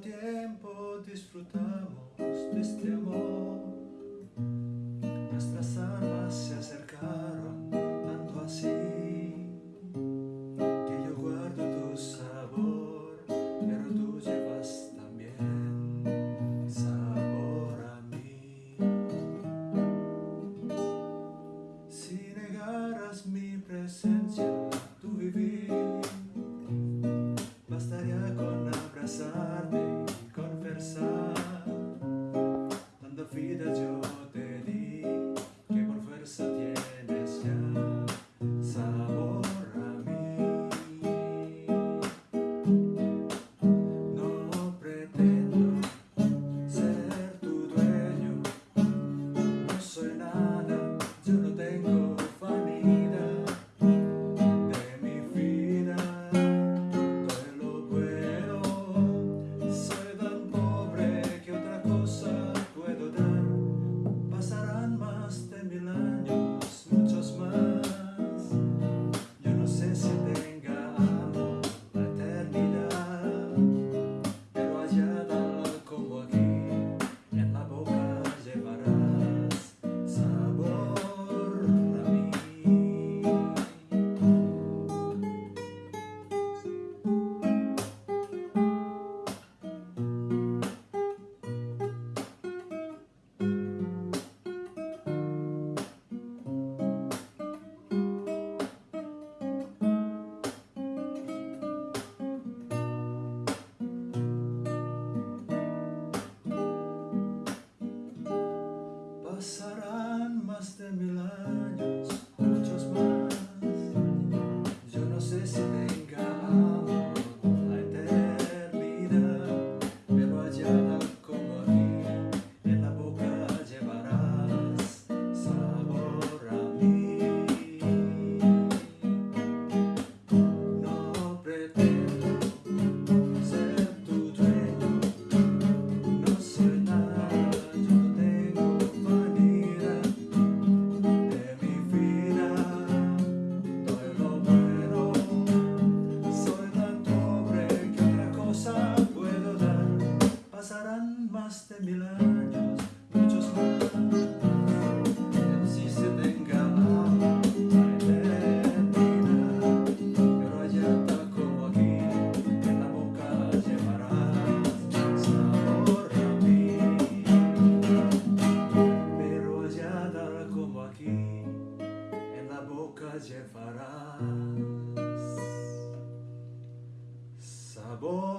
tiempo disfrutamos de este amor. Llevarás sabor